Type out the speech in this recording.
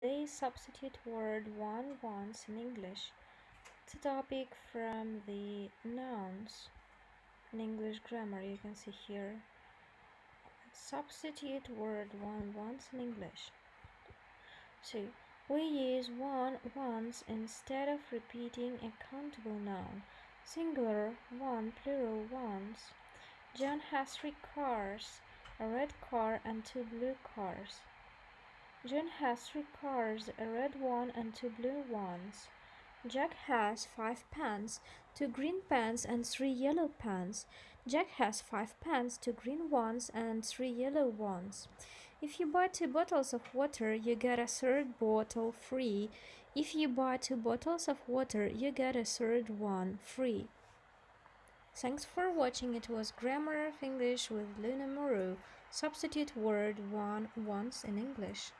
They substitute word one once in English. It's a topic from the nouns in English grammar you can see here. Substitute word one once in English. So we use one once instead of repeating a countable noun. Singular one, plural once. John has three cars, a red car and two blue cars. John has three cars, a red one and two blue ones. Jack has five pants, two green pants and three yellow pants. Jack has five pants, two green ones and three yellow ones. If you buy two bottles of water, you get a third bottle free. If you buy two bottles of water, you get a third one free. Thanks for watching. It was Grammar of English with Luna Muru. Substitute word one once in English.